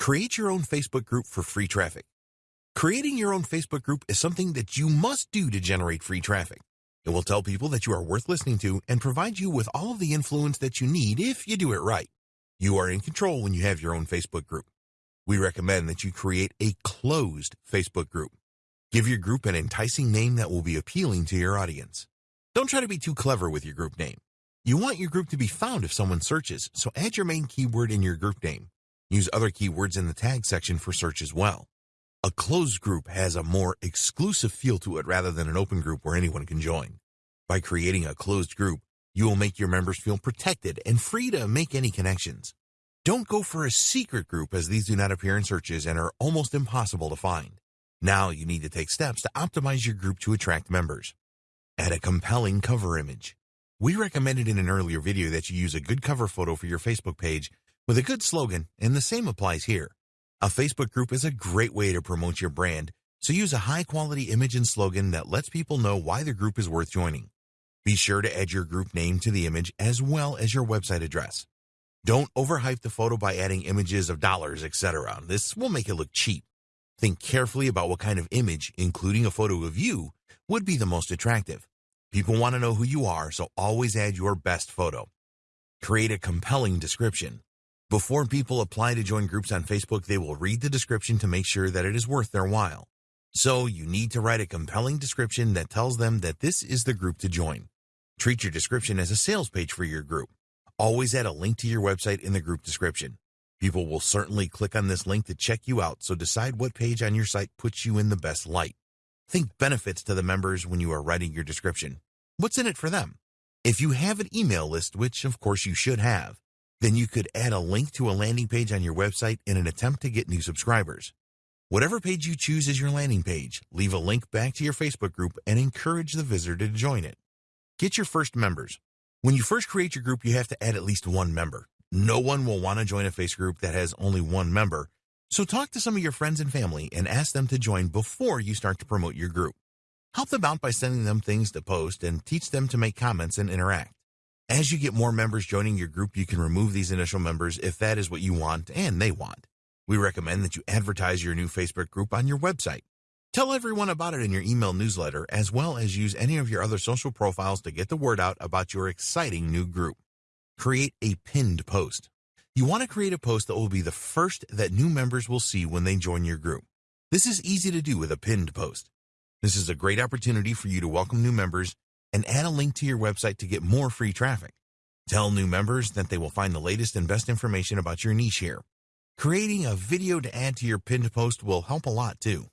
Create your own Facebook group for free traffic. Creating your own Facebook group is something that you must do to generate free traffic. It will tell people that you are worth listening to and provide you with all of the influence that you need if you do it right. You are in control when you have your own Facebook group. We recommend that you create a closed Facebook group. Give your group an enticing name that will be appealing to your audience. Don't try to be too clever with your group name. You want your group to be found if someone searches, so add your main keyword in your group name. Use other keywords in the tag section for search as well. A closed group has a more exclusive feel to it rather than an open group where anyone can join. By creating a closed group, you will make your members feel protected and free to make any connections. Don't go for a secret group as these do not appear in searches and are almost impossible to find. Now you need to take steps to optimize your group to attract members. Add a compelling cover image. We recommended in an earlier video that you use a good cover photo for your Facebook page with a good slogan, and the same applies here. A Facebook group is a great way to promote your brand, so use a high quality image and slogan that lets people know why the group is worth joining. Be sure to add your group name to the image as well as your website address. Don't overhype the photo by adding images of dollars, etc. This will make it look cheap. Think carefully about what kind of image, including a photo of you, would be the most attractive. People want to know who you are, so always add your best photo. Create a compelling description. Before people apply to join groups on Facebook, they will read the description to make sure that it is worth their while. So you need to write a compelling description that tells them that this is the group to join. Treat your description as a sales page for your group. Always add a link to your website in the group description. People will certainly click on this link to check you out, so decide what page on your site puts you in the best light. Think benefits to the members when you are writing your description. What's in it for them? If you have an email list, which of course you should have, then you could add a link to a landing page on your website in an attempt to get new subscribers. Whatever page you choose as your landing page, leave a link back to your Facebook group and encourage the visitor to join it. Get your first members. When you first create your group, you have to add at least one member. No one will want to join a Facebook group that has only one member, so talk to some of your friends and family and ask them to join before you start to promote your group. Help them out by sending them things to post and teach them to make comments and interact. As you get more members joining your group, you can remove these initial members if that is what you want and they want. We recommend that you advertise your new Facebook group on your website. Tell everyone about it in your email newsletter, as well as use any of your other social profiles to get the word out about your exciting new group. Create a pinned post. You want to create a post that will be the first that new members will see when they join your group. This is easy to do with a pinned post. This is a great opportunity for you to welcome new members and add a link to your website to get more free traffic. Tell new members that they will find the latest and best information about your niche here. Creating a video to add to your pinned post will help a lot too.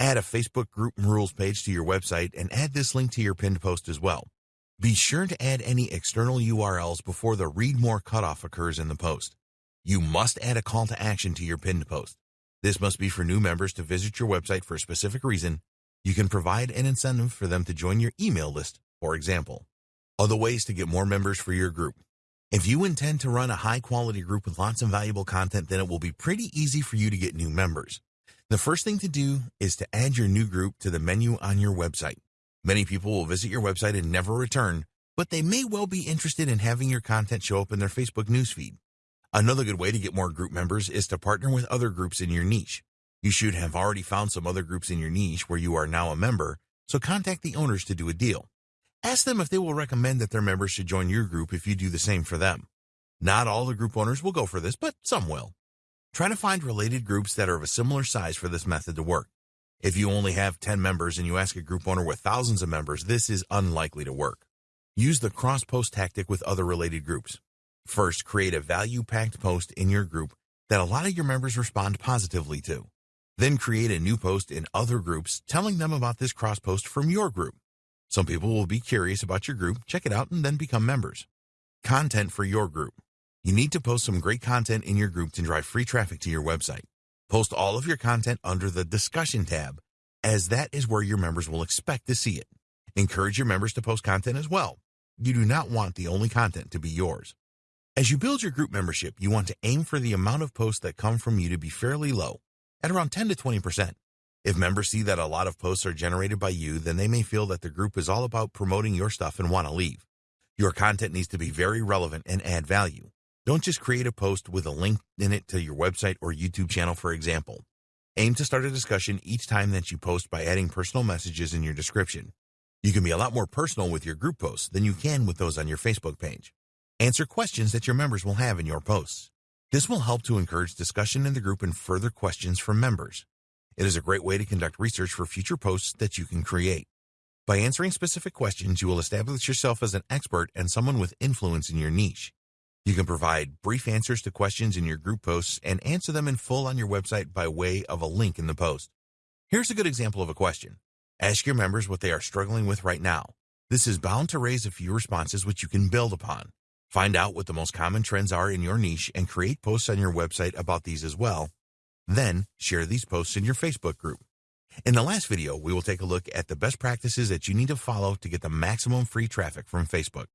Add a Facebook group rules page to your website and add this link to your pinned post as well. Be sure to add any external URLs before the read more cutoff occurs in the post. You must add a call to action to your pinned post. This must be for new members to visit your website for a specific reason. You can provide an incentive for them to join your email list, for example. Other ways to get more members for your group. If you intend to run a high quality group with lots of valuable content, then it will be pretty easy for you to get new members. The first thing to do is to add your new group to the menu on your website. Many people will visit your website and never return, but they may well be interested in having your content show up in their Facebook newsfeed. Another good way to get more group members is to partner with other groups in your niche. You should have already found some other groups in your niche where you are now a member, so contact the owners to do a deal. Ask them if they will recommend that their members should join your group if you do the same for them. Not all the group owners will go for this, but some will. Try to find related groups that are of a similar size for this method to work. If you only have 10 members and you ask a group owner with thousands of members, this is unlikely to work. Use the cross-post tactic with other related groups. First, create a value-packed post in your group that a lot of your members respond positively to. Then create a new post in other groups telling them about this cross-post from your group. Some people will be curious about your group, check it out, and then become members. Content for your group. You need to post some great content in your group to drive free traffic to your website. Post all of your content under the discussion tab, as that is where your members will expect to see it. Encourage your members to post content as well. You do not want the only content to be yours. As you build your group membership, you want to aim for the amount of posts that come from you to be fairly low, at around 10 to 20%. If members see that a lot of posts are generated by you, then they may feel that the group is all about promoting your stuff and want to leave. Your content needs to be very relevant and add value. Don't just create a post with a link in it to your website or YouTube channel, for example. Aim to start a discussion each time that you post by adding personal messages in your description. You can be a lot more personal with your group posts than you can with those on your Facebook page. Answer questions that your members will have in your posts. This will help to encourage discussion in the group and further questions from members. It is a great way to conduct research for future posts that you can create. By answering specific questions, you will establish yourself as an expert and someone with influence in your niche. You can provide brief answers to questions in your group posts and answer them in full on your website by way of a link in the post. Here's a good example of a question. Ask your members what they are struggling with right now. This is bound to raise a few responses which you can build upon. Find out what the most common trends are in your niche and create posts on your website about these as well then share these posts in your Facebook group. In the last video, we will take a look at the best practices that you need to follow to get the maximum free traffic from Facebook.